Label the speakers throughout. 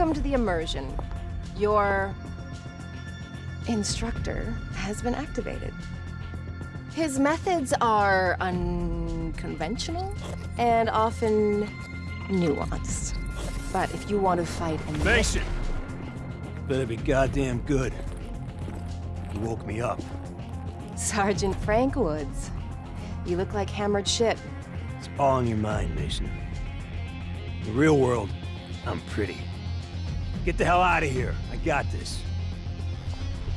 Speaker 1: Welcome to the immersion. Your instructor has been activated. His methods are unconventional and often nuanced. But if you want to fight in
Speaker 2: Mason! Better be goddamn good. You woke me up.
Speaker 1: Sergeant Frank Woods, you look like hammered shit.
Speaker 2: It's all in your mind, Mason. In the real world, I'm pretty. Get the hell out of here. I got this.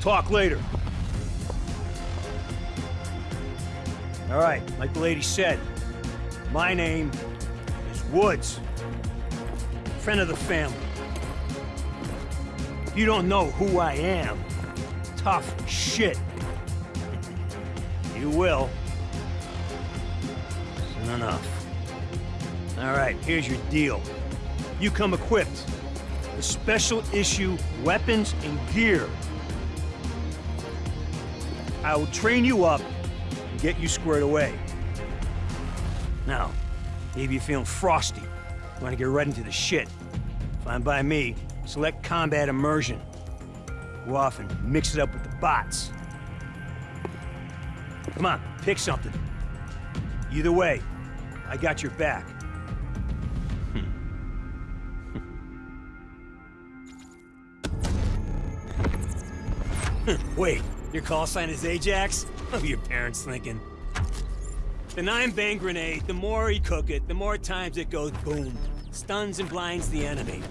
Speaker 2: Talk later. All right, like the lady said, my name is Woods. Friend of the family. You don't know who I am. Tough shit. You will. Soon enough. All right, here's your deal. You come equipped with special issue weapons and gear. I will train you up and get you squared away. Now, maybe you're feeling frosty. You want to get right into the shit. Fine by me. Select combat immersion. Go off and mix it up with the bots. Come on, pick something. Either way, I got your back. Wait, your call sign is Ajax? What are your parents thinking? The nine-bang grenade, the more you cook it, the more times it goes boom. Stuns and blinds the enemy.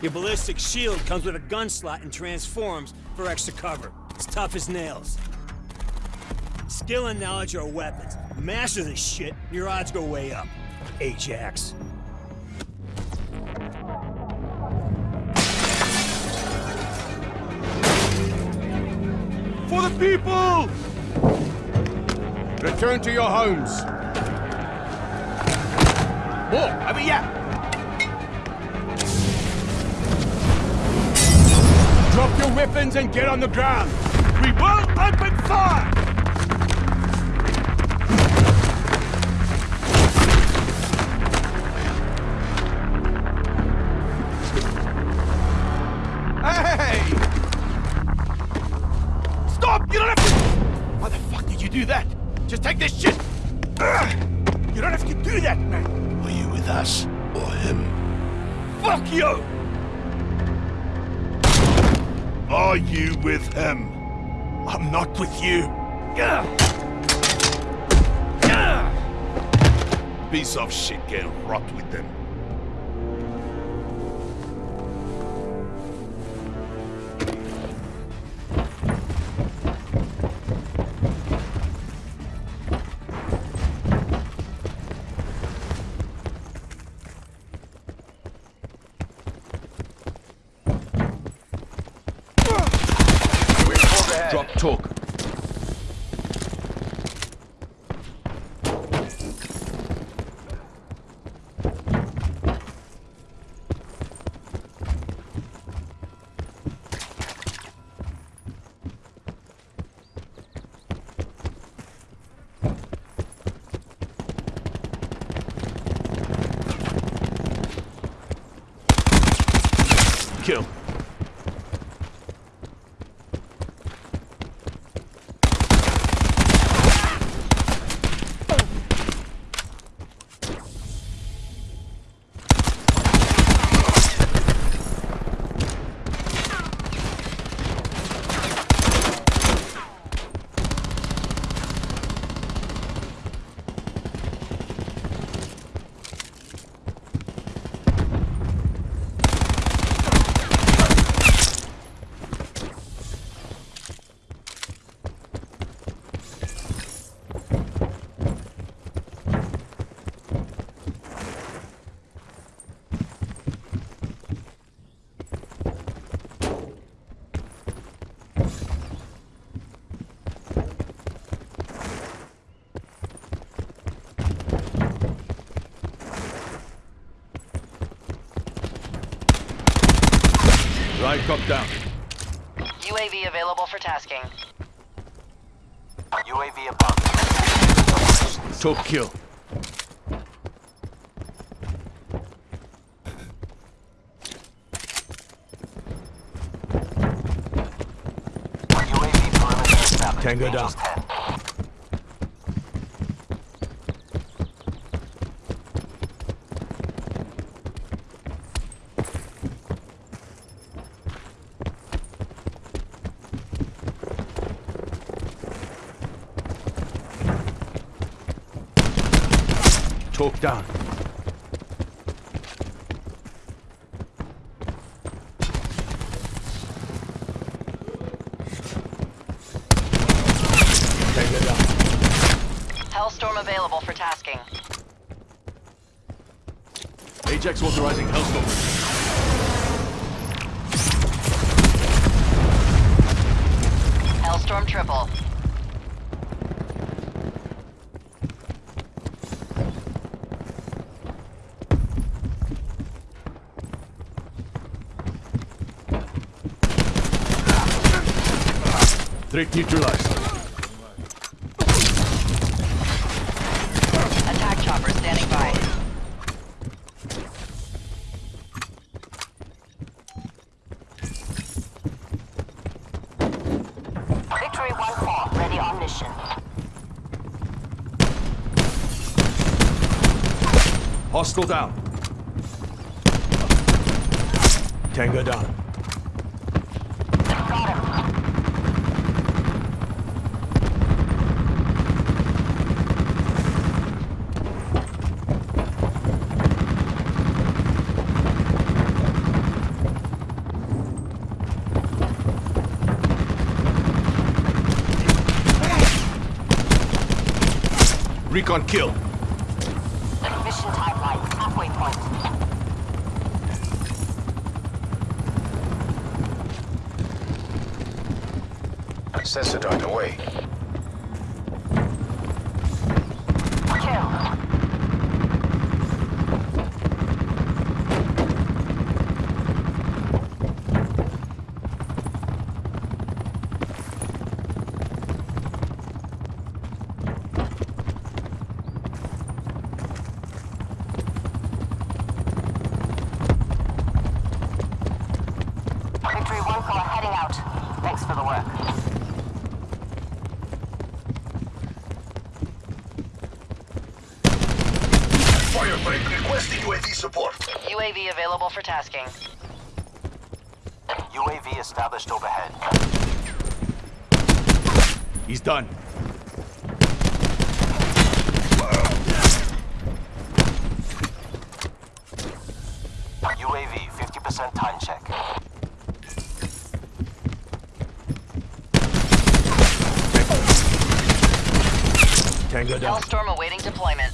Speaker 2: Your ballistic shield comes with a gun slot and transforms for extra cover. It's tough as nails. Skill and knowledge are weapons. Master this shit, your odds go way up. Ajax.
Speaker 3: People! Return to your homes. More, over here! Drop your weapons and get on the ground. We will open fire! Do that? Just take this shit! You don't have to do that, man!
Speaker 4: Are you with us or him?
Speaker 3: Fuck you!
Speaker 4: Are you with him?
Speaker 3: I'm not with you.
Speaker 4: Piece of shit get rot with them.
Speaker 3: Right cop down.
Speaker 5: UAV available for tasking.
Speaker 6: UAV above.
Speaker 3: Top kill. UAV
Speaker 6: perimeter established.
Speaker 3: Tango down. Tango down.
Speaker 5: Hellstorm available for tasking.
Speaker 3: Ajax authorizing Hellstorm.
Speaker 5: Hellstorm triple.
Speaker 3: Threat neutralized.
Speaker 5: Attack chopper standing by.
Speaker 7: Victory 1-4, ready on mission.
Speaker 3: Hostile down. Tango down. Recon kill.
Speaker 7: Mission timeline, halfway point.
Speaker 6: Sensor dart away.
Speaker 7: Thanks for the work.
Speaker 4: Firebreak requesting UAV support.
Speaker 5: UAV available for tasking.
Speaker 6: UAV established overhead.
Speaker 3: He's done.
Speaker 6: UAV 50% time check.
Speaker 3: Tango down.
Speaker 5: Hellstorm awaiting deployment.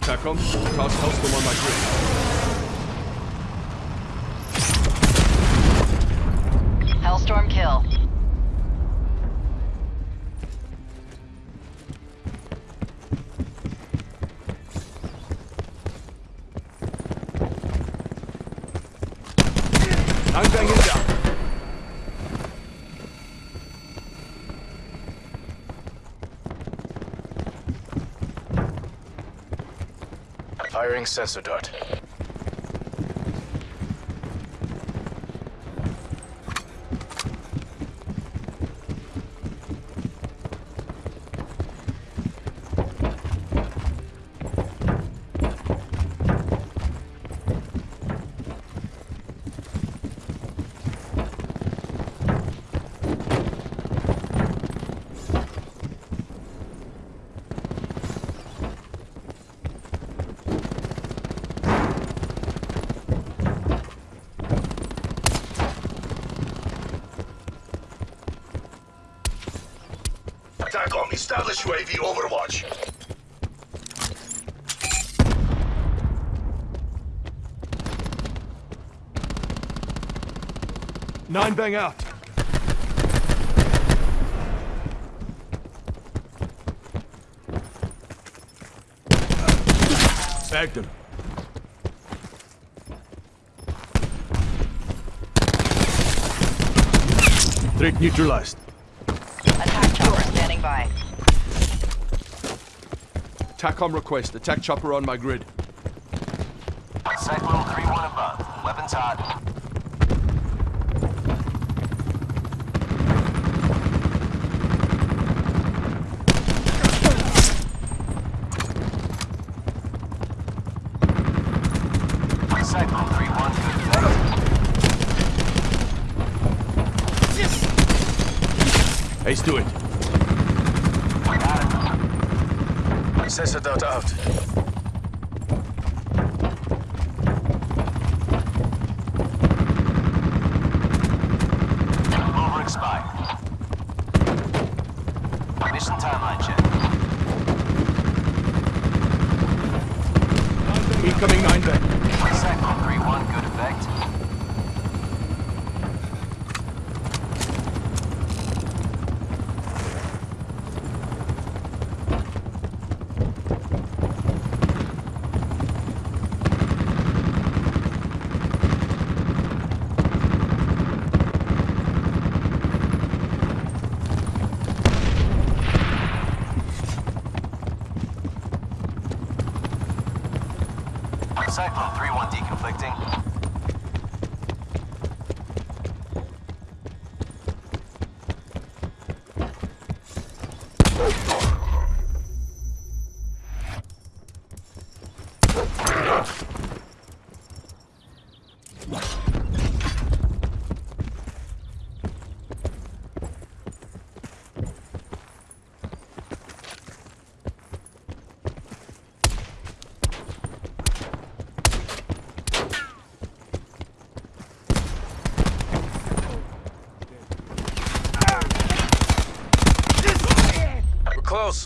Speaker 3: TACOM, toss Hellstorm on my grid.
Speaker 5: Hellstorm kill.
Speaker 3: I'm banging down.
Speaker 6: Firing sensor dart.
Speaker 4: Establish UAV overwatch.
Speaker 3: Nine bang out. Bagged him. Threat neutralized.
Speaker 5: Attack chopper standing by.
Speaker 3: TACOM request. Attack chopper on my grid.
Speaker 6: Cyclone 3-1 above. Weapons
Speaker 4: hot. Cyclone 3-1.
Speaker 3: Ace to it.
Speaker 4: Got it. Sensor dart out. Over expired. Mission timeline check.
Speaker 3: Incoming nine bang.
Speaker 4: Cyclone 3-1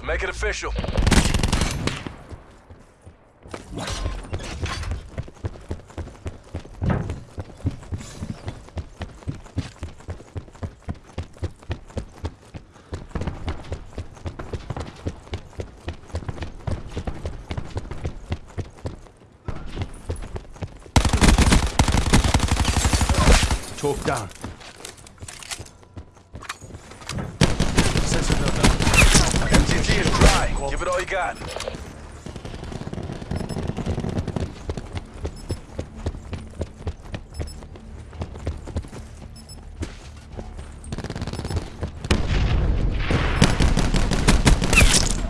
Speaker 4: Make it official.
Speaker 3: Talk down.
Speaker 4: Give it all you got.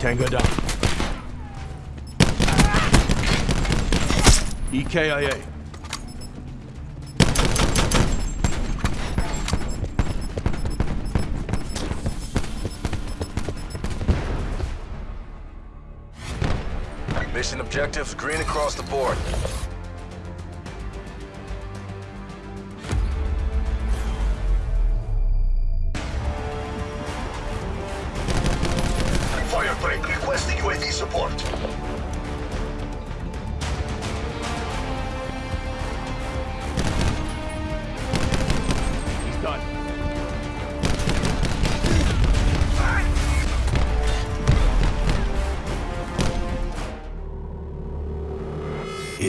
Speaker 3: Tango down. EKIA.
Speaker 4: Mission objectives green across the board.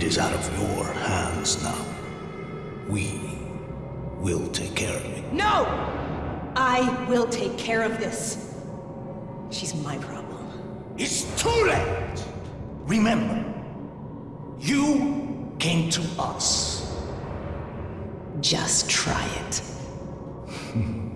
Speaker 8: Is out of your hands now. We will take care of it.
Speaker 1: No! I will take care of this. She's my problem.
Speaker 8: It's too late! Remember, you came to us.
Speaker 1: Just try it.